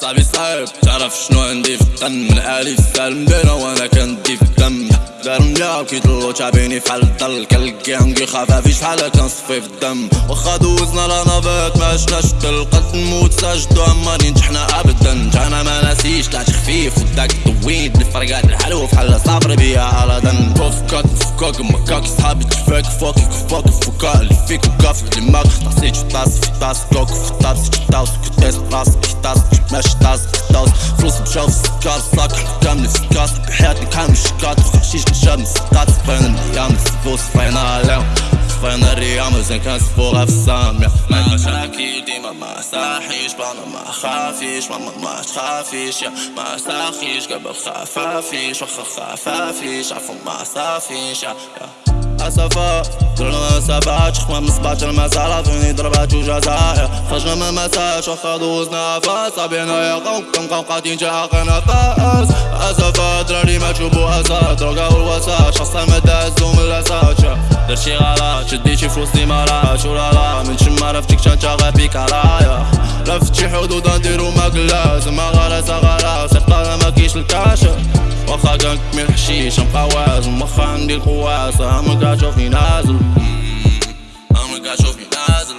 صاحبي صعب تعرف شنو عندي في الدم من عالي السالم بينا وأنا كندي في دار مليا كيطلو تعبيني فحال الضل كالكيانكي خفافي شحال كنصفي في الدم واخا دوزنا لا نافيت ما عشناش تلقات نموت ساجدو عماني نجحنا ابدا. أنا ما ناسيش طلعت خفيف وداك دويت الفرقات الحلو فحال صابر بيا على دن فكاك فكاك مكاك صحابي تفاك فوكك فوك فكا اللي فيك وكاف دماغ طاسيت في طاس في طاس كوك في طاس طاس كنت طاس طاس ماشي طاس طاس فلوس مشاو في السكار صاك كامل السكار بحياتي كامل الشكات خشيش نشاب نسقات فين الايام زين كنسفوها في السامية ما مشاكل ديما ما ساحيش بانا ما خافيش. ماما ما تخافيش يا ما ساخيش قبل خفافيش وخا خفافيش. عفوا ما صافيش يا, يا. اسفا درنا ما سبعتش خما من سبعتش المسالة فيني ضربات وجزايا خرجنا ما مساش واخا دوزنا فاس صابينا يا قوم كنبقاو قاعدين جاقنا فاس اسفا دراري ما تشوفو اسا دروغا والوساش خاصة ما دازو من الاساس درت شي غلط شديت شي فلوس لي مراش ولا لا من شما رفتك غابي كرايا لفت شي حدود نديرو ما كلاس ما غلاس غلاس اختار ما كيش الكاشف واخا كنكمل حشيش نبقى وازن واخا عندي القواسة عمرك تشوفني نازل نازل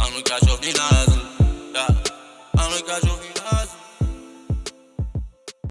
عمرك تشوفني نازل تشوفني